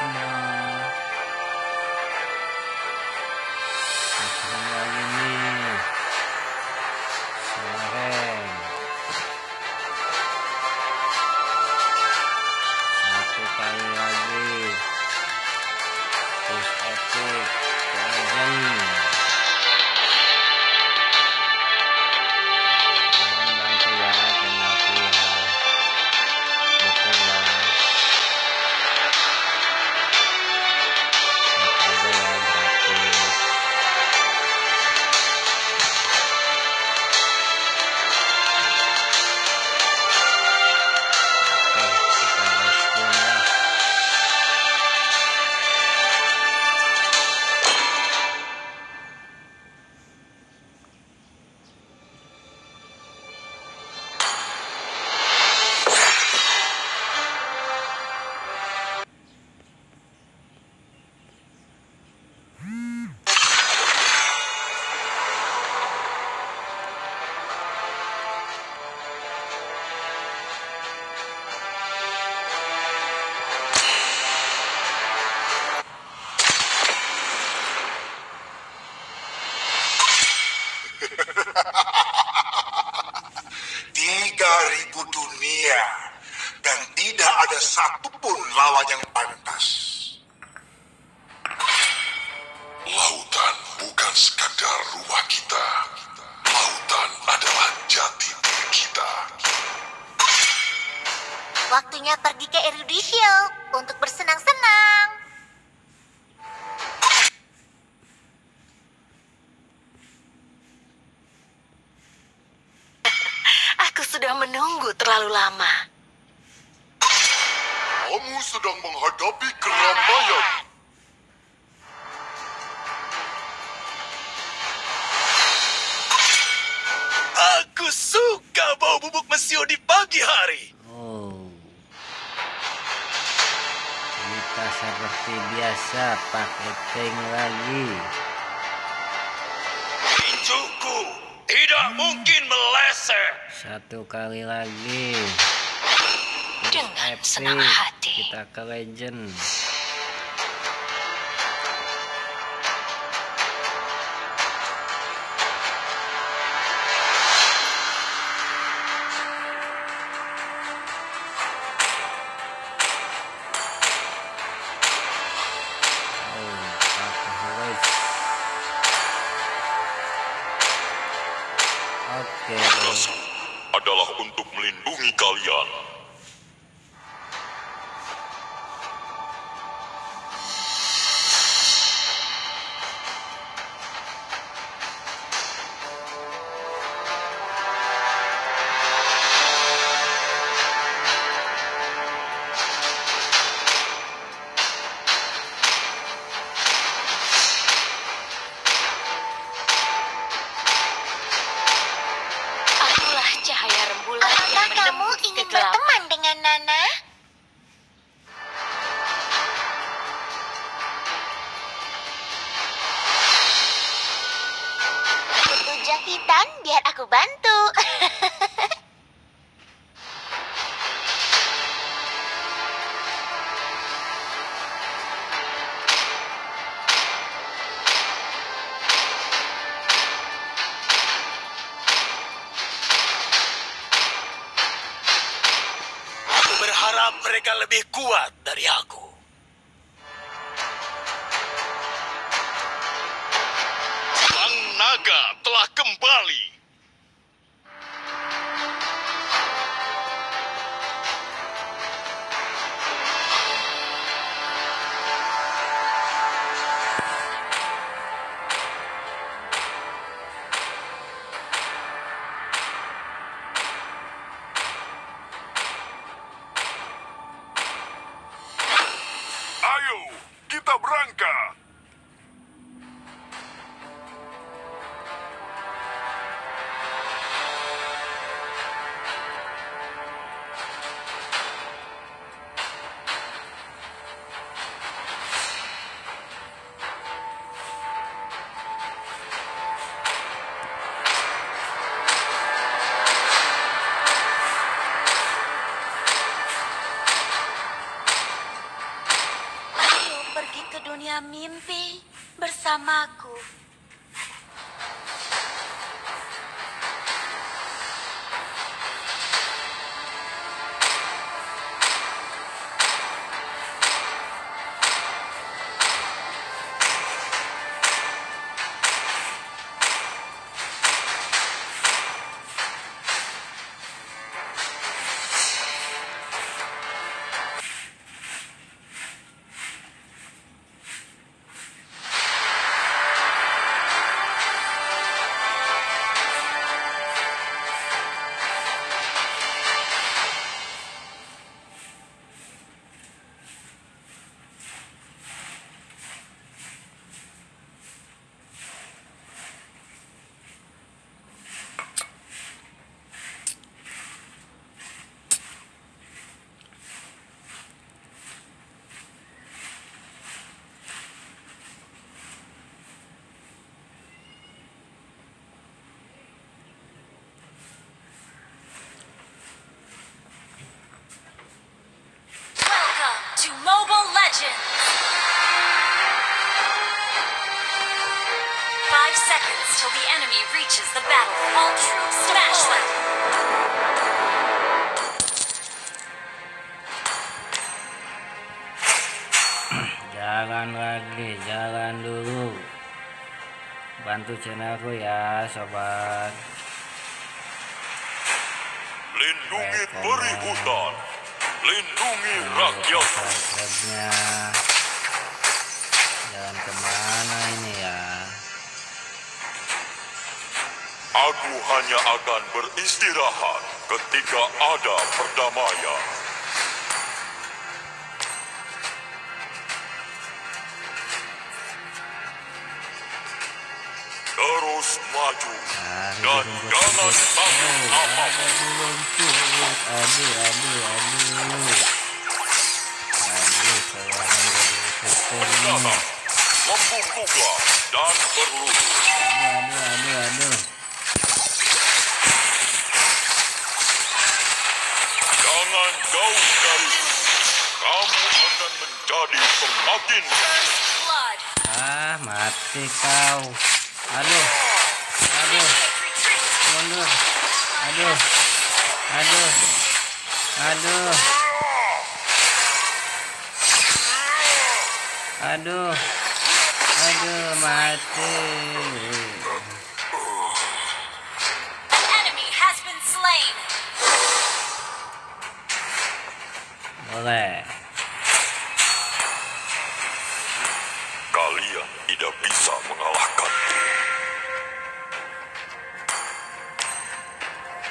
próxima. Pergi ke Eruditio untuk bersenang-senang. Aku sudah menunggu terlalu lama. Kamu sedang menghadapi keramaian. Aku suka bau bubuk mesio di pagi hari. Seperti biasa pakai tank lagi Tinjuku tidak mungkin meleset. Satu kali lagi Dengan Epic. senang hati. Kita ke legend mereka lebih kuat dari aku. Mimpi bersamaku. Reaches the battle. All troops smash them! Jalan lagi, jalan dulu. Bantu channelku ya, sobat. Lindungi peri hutan. Lindungi rakyat. Aku hanya akan beristirahat ketika ada perdamaian. Terus maju Ah, dan jangan takut apa pun. Aduh, membungkuklah dan berlutut. Aduh, aduh, aduh, aduh. Jangan jauh dari sini. Kamu akan menjadi semakin! Ah, mati kau. Aduh, aduh, mundur. Aduh, aduh, aduh. Aduh, aduh, mati. Boleh.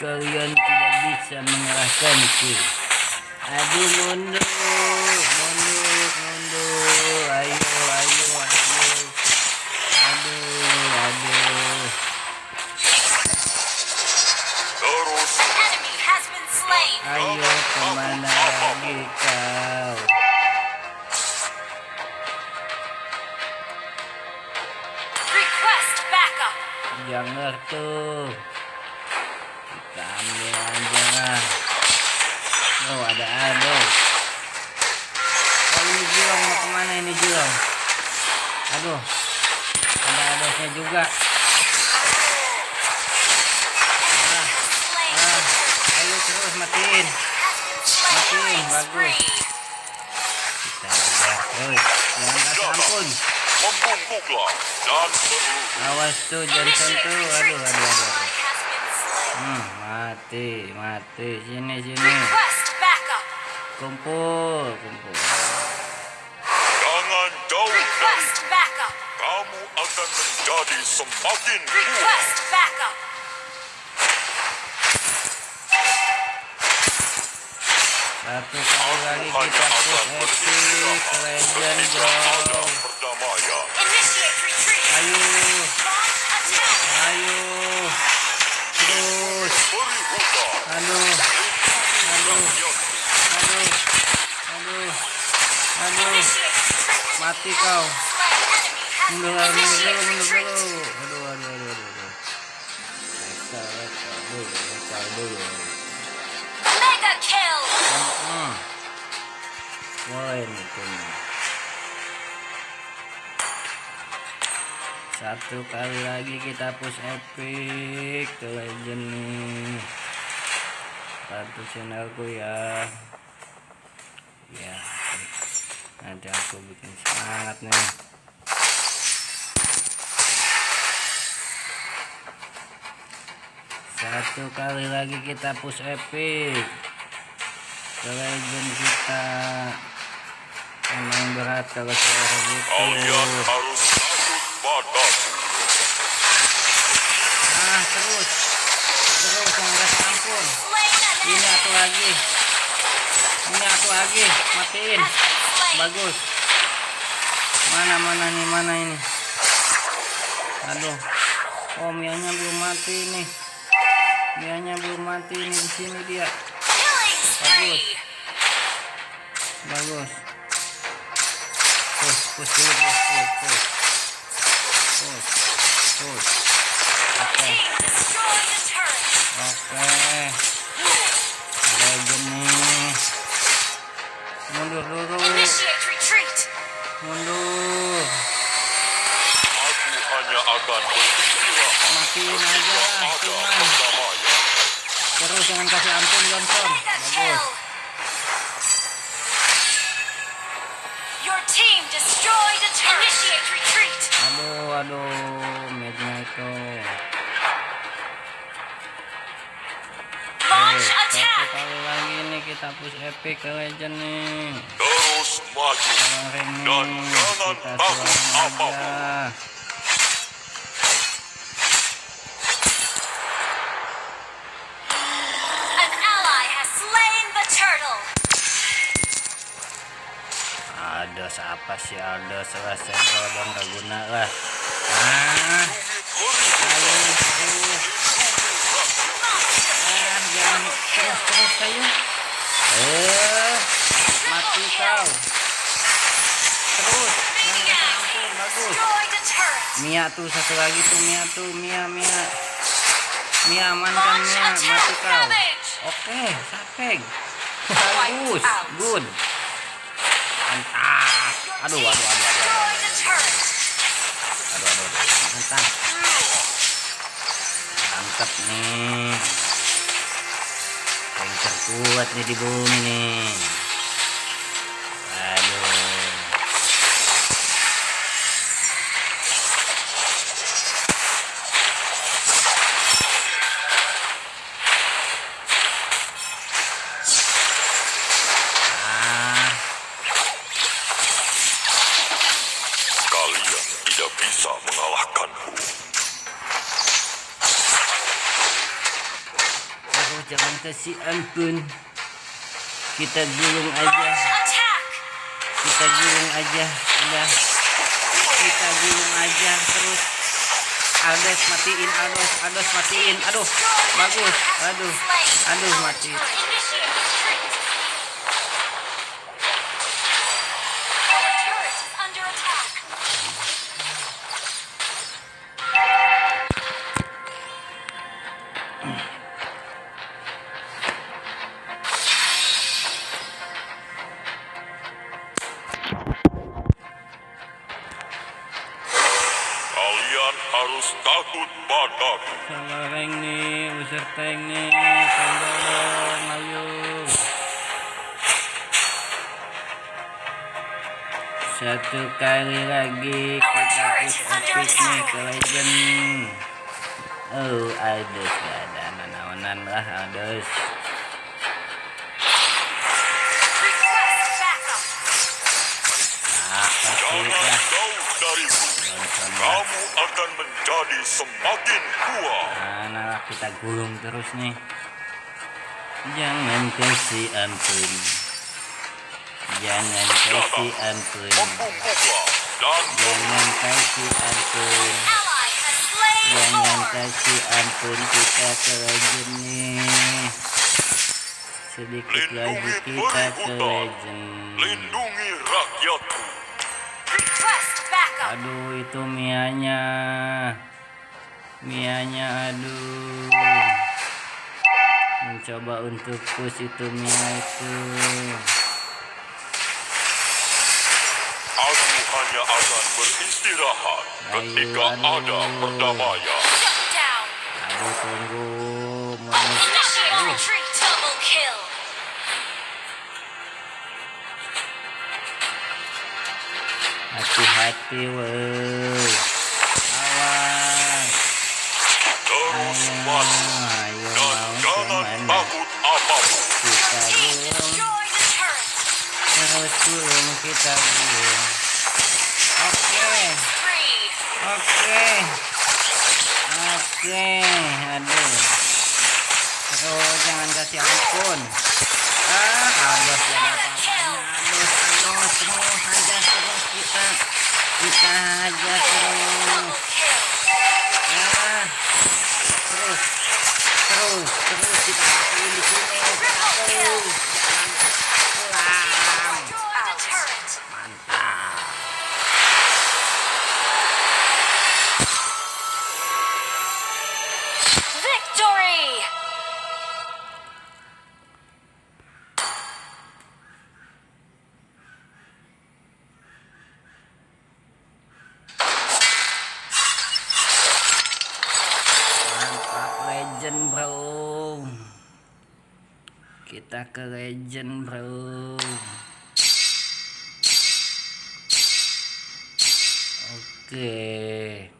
Kalian tidak bisa mengalahkanku. Aduh, mundur, mundur, mundur. Ayo, ayo, ayo. Aduh, aduh. Ayo ke mana lagi kau? Jangan tuh. Kita ambil aja lah. Oh ada aduh. Oh ini Jilong mau ke mana ini Jilong? Aduh. Ada adosnya juga. Ah, Slain! ah. Ayo terus matiin. Matiin, bagus. Kita aja terus. Jangan kasih ampun. Awas tuh jangan sentuh. Aduh, aduh, aduh. Hmm, mati, mati. Sini, sini. Kumpul, kumpul. Jangan jauh! Kamu akan menjadi semakin kuat. Request backup! Satu kali lagi kita epic legend dong. Ayo, ayo. Terus. Aduh, aduh, aduh, aduh, aduh. Initiate retreat! Mati kau. Mundur, mundur mundur! Aduh, aduh, aduh. Mega kill! Poin itu nih. satu kali lagi kita push epic ke legend nih bantu channelku ya ya nanti aku bikin semangat nih satu kali lagi kita push epic. Legend kita emang berat kalau suara gitu. Kalian harus takut padaku. ah terus. Terus ampun Slain an ini aku lagi. Ini aku lagi. Matiin. Bagus. Mana mana nih mana ini? Aduh. Oh mianya belum mati nih mianya belum mati ini di sini dia. Spree. bagus. Push push dulu push push push. Push push. Oke. Turret. oke. Legend nih. Mundur dulu mundur. Aku hanya akan matiin aja ada cuman perdamaian. terus jangan kasih ampun Johnson bagus kill. Your team destroyed a turret. Initiate retreat. aduh aduh Launch attack. kali lagi nih kita push epic ke legend nih Terus maju kita aja siapa sih ada salah dong gak guna lah. Ah ayo ah jangan terus terus ayo. Eh mati kau. Terus bagus. Mia tuh satu lagi tuh Mia tuh Mia Mia Mia amankan Mia mati kau oke sapeng bagus good aduh aduh aduh aduh aduh aduh aduh, mantap mantap nih. Yang terkuat nih di bumi nih tidak bisa mengalahkanku. Aduh, jangan kasih ampun. Kita gulung aja, kita gulung aja, udah. Kita gulung aja terus. Aldos matiin, Aldos, Aldos matiin. Aduh, bagus. Aduh, aduh mati. Satu kali lagi kita push epic nih ke legend. Oh, Aldos gak ada naon-naonan lah lah. Kamu akan menjadi semakin kuat. Mana lah kita gulung terus nih. Jangan kasih ampun. Jangan kasih ampun. Jangan kasih ampun. Jangan kasih ampun kita ke legend nih. Sedikit lagi kita ke legend. lindungi rakyatku. Aduh itu mianya. Mianya aduh. Mencoba untuk push itu Mia itu. Aku hanya akan beristirahat ketika ada perdamaian. Aduh tunggu hati-hati woi awas Terus ayo dan jangan takut apa pun. kita turret. terus gulung kita Three. Oke. Oke aduh. Terus jangan kasih ampun. Ah halus ya apa-apanya halus halus terus aja terus kita kita aja kita ke legend bro. Oke. mantap